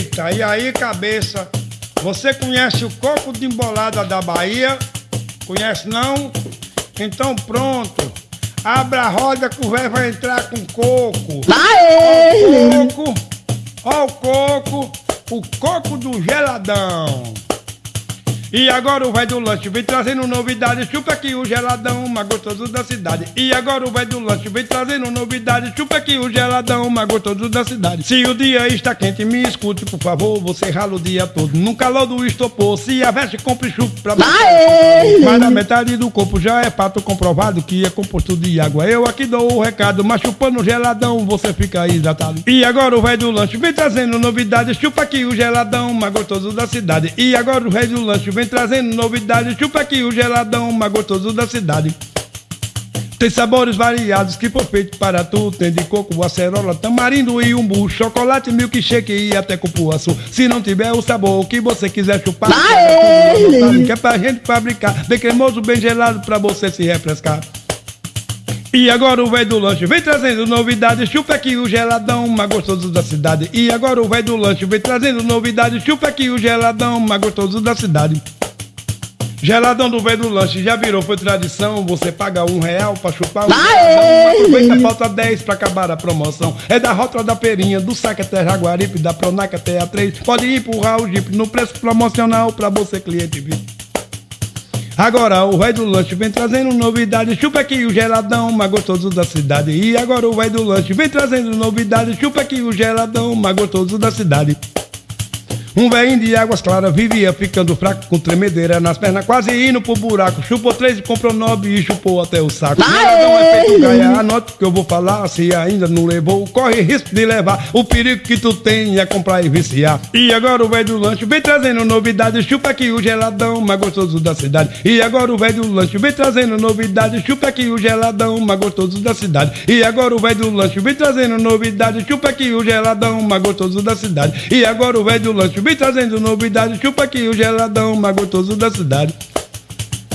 Eita, e aí, cabeça? Você conhece o coco de embolada da Bahia? Conhece não? Então pronto. Abra a roda que o velho vai entrar com coco. Vai! Ó o coco, ó o coco, o coco do geladão. E agora o velho do lanche vem trazendo novidade, chupa aqui o geladão, mais gostoso da cidade. E agora o velho do lanche vem trazendo novidade, chupa aqui o geladão, mais gostoso da cidade. Se o dia está quente, me escute, por favor, você rala o dia todo. No calor do estopor, se a veste, compre chupa pra Vai! Mas a metade do corpo já é fato comprovado que é composto de água. Eu aqui dou o recado, mas chupando geladão, você fica hidratado. E agora o velho do lanche vem trazendo novidade, chupa aqui o geladão, mais gostoso da cidade. E agora o velho do lanche vem trazendo novidade, chupa aqui o geladão, mais gostoso da cidade. Tem sabores variados que for feito para tu. Tem de coco, acerola, tamarindo e umbu, chocolate, milkshake e até cupuaçu. Se não tiver o sabor que você quiser chupar, anotado, que é pra gente fabricar. Bem cremoso, bem gelado pra você se refrescar. E agora o velho do lanche vem trazendo novidade, chupa aqui o geladão, mais gostoso da cidade. E agora o velho do lanche vem trazendo novidade, chupa aqui o geladão, mais gostoso da cidade. Geladão do velho do lanche já virou, foi tradição. Você paga um real pra chupar um geladão. Aproveita, falta 10 pra acabar a promoção. É da Rota da Perinha, do Saque até Jaguaripe, da Pronac até a 3. Pode empurrar o Jeep no preço promocional pra você, cliente VIP. Agora o velho do lanche vem trazendo novidade, chupa aqui o geladão, mais gostoso da cidade. E agora o velho do lanche vem trazendo novidade, chupa aqui o geladão, mais gostoso da cidade. Um velhinho de águas claras vivia ficando fraco com tremedeira nas pernas, quase indo pro buraco. Chupou três e comprou nove e chupou até o saco. Vai! Geladão é feito gaia, anote o que eu vou falar. Se ainda não levou, corre risco de levar. O perigo que tu tem é comprar e viciar. E agora o velho do lanche vem trazendo novidade, chupa aqui o geladão, mais gostoso da cidade. E agora o velho do lanche vem trazendo novidade, chupa aqui o geladão, mais gostoso da cidade. E agora o velho do lanche vem trazendo novidade, chupa aqui o geladão, mais gostoso da cidade. E agora o velho do lanche vem trazendo novidade, chupa aqui o geladão, mais gostoso da cidade.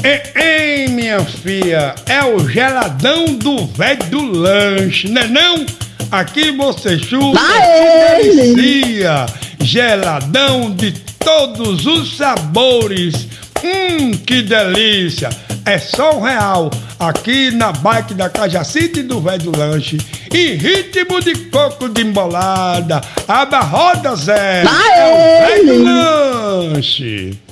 Ei, ei, minha filha, é o geladão do velho do lanche, né não? Aqui você chupa Vai! se delicia. Geladão de todos os sabores. Hum, que delícia! É só um real aqui na bike da Cajacita e do velho do lanche. Em ritmo de coco de embolada. Aba roda Zé. Vai! É o velho do lanche.